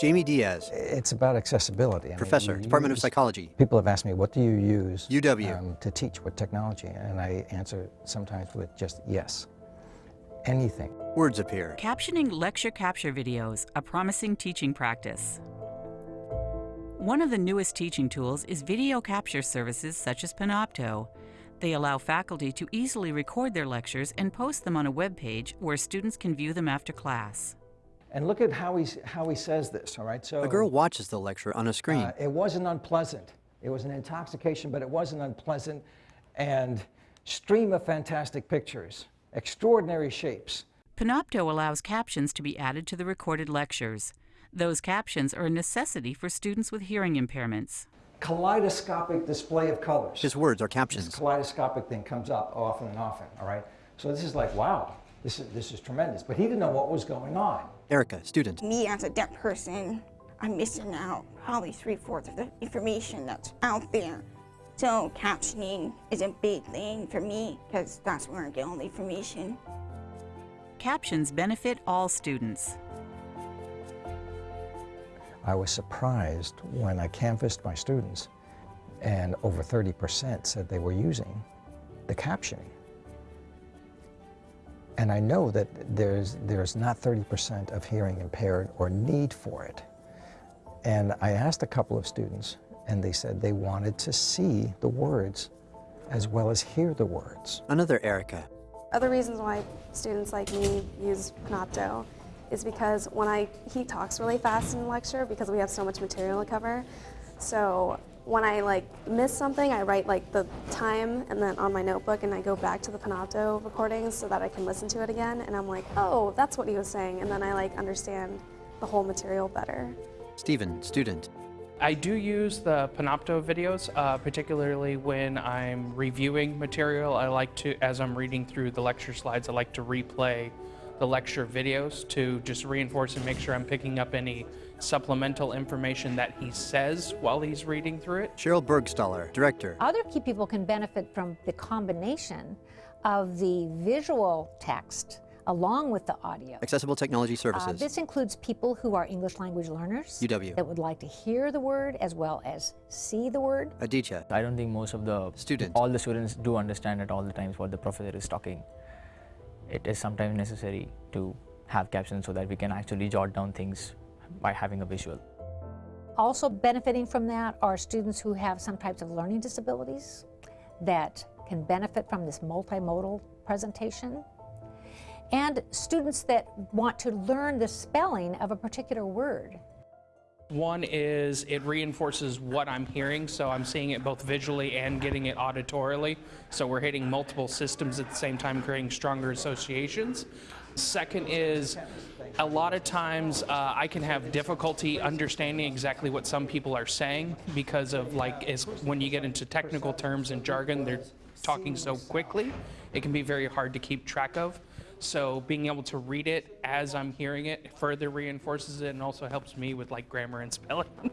Jamie Diaz, It's about accessibility. I professor, mean, you Department of Psychology. People have asked me, what do you use UW. um, to teach? What technology? And I answer sometimes with just yes. Anything. Words appear. Captioning lecture capture videos, a promising teaching practice. One of the newest teaching tools is video capture services such as Panopto. They allow faculty to easily record their lectures and post them on a web page where students can view them after class. And look at how he, how he says this, all right? So A girl watches the lecture on a screen. uh, it wasn't unpleasant. It was an intoxication, but it wasn't unpleasant. And stream of fantastic pictures, extraordinary shapes. Panopto allows captions to be added to the recorded lectures. Those captions are a necessity for students with hearing impairments. Kaleidoscopic display of colors. His words are this captions. kaleidoscopic thing comes up often and often, all right? So this is like, wow, this is, this is tremendous. But he didn't know what was going on. Erica, student. me as a deaf person, I'm missing out probably three fourths of the information that's out there. So captioning is a big thing for me because that's where I get all the information. Captions benefit all students. I was surprised when I canvassed my students, and over 30% said they were using the captioning. And I know that there's, there's not 30% of hearing impaired or need for it. And I asked a couple of students, and they said they wanted to see the words as well as hear the words. Another Erica. Other reasons why students like me use Panopto is because when I, he talks really fast in lecture because we have so much material to cover. So when I like miss something, I write like the time and then on my notebook and I go back to the Panopto recordings so that I can listen to it again and I'm like, oh, that's what he was saying. And then I like understand the whole material better. Stephen, student. I do use the Panopto videos, uh, particularly when I'm reviewing material. I like to, as I'm reading through the lecture slides, I like to replay the lecture videos to just reinforce and make sure I'm picking up any supplemental information that he says while he's reading through it. Sheryl Burgstahler, director. Other key people can benefit from the combination of the visual text along with the audio. Accessible Technology Uh, Services. this includes people who are English language learners UW. that would like to hear the word as well as see the word. Aditya, I don't think most of the students, all the students do understand at all the times what the professor is talking. It is sometimes necessary to have captions so that we can actually jot down things by having a visual. Also benefiting from that are students who have some types of learning disabilities that can benefit from this multimodal presentation. And students that want to learn the spelling of a particular word. One is it reinforces what I'm hearing, so I'm seeing it both visually and getting it auditorily. So we're hitting multiple systems at the same time, creating stronger associations. Second is a lot of times uh, I can have difficulty understanding exactly what some people are saying because of like is when you get into technical terms and jargon, they're talking so quickly, it can be very hard to keep track of. So being able to read it as I'm hearing it further reinforces it and also helps me with like grammar and spelling.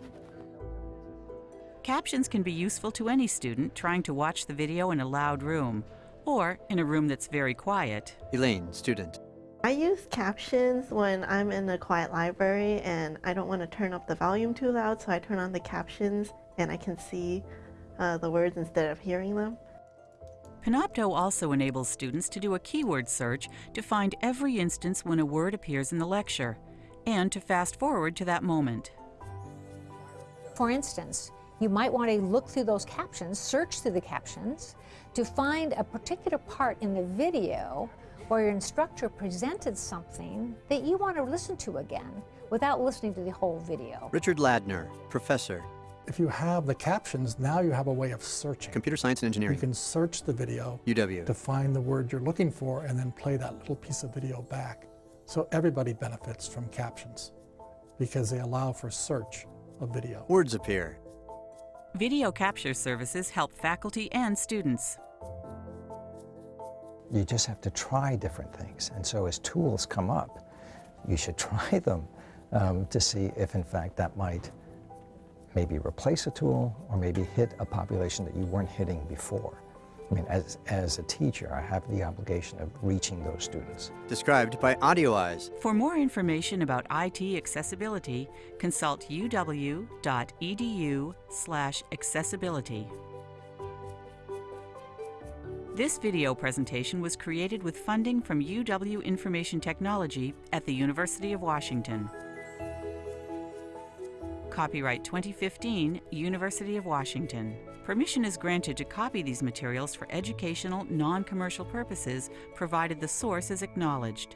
Captions can be useful to any student trying to watch the video in a loud room or in a room that's very quiet. Elaine, student. I use captions when I'm in a quiet library and I don't want to turn up the volume too loud, so I turn on the captions and I can see uh, the words instead of hearing them. Panopto also enables students to do a keyword search to find every instance when a word appears in the lecture and to fast forward to that moment. For instance, you might want to look through those captions, search through the captions, to find a particular part in the video where your instructor presented something that you want to listen to again without listening to the whole video. Richard Ladner, professor. If you have the captions, now you have a way of searching. Computer Science and engineering. You can search the video UW. to find the word you're looking for and then play that little piece of video back. So everybody benefits from captions because they allow for search of video. Words appear. Video capture services help faculty and students. You just have to try different things. And so as tools come up, you should try them um, to see if in fact that might maybe replace a tool or maybe hit a population that you weren't hitting before. I mean, as, as a teacher, I have the obligation of reaching those students. Described by AudioEyes. For more information about IT accessibility, consult uw.edu slash accessibility. This video presentation was created with funding from UW Information Technology at the University of Washington. Copyright 2015, University of Washington. Permission is granted to copy these materials for educational, non-commercial purposes, provided the source is acknowledged.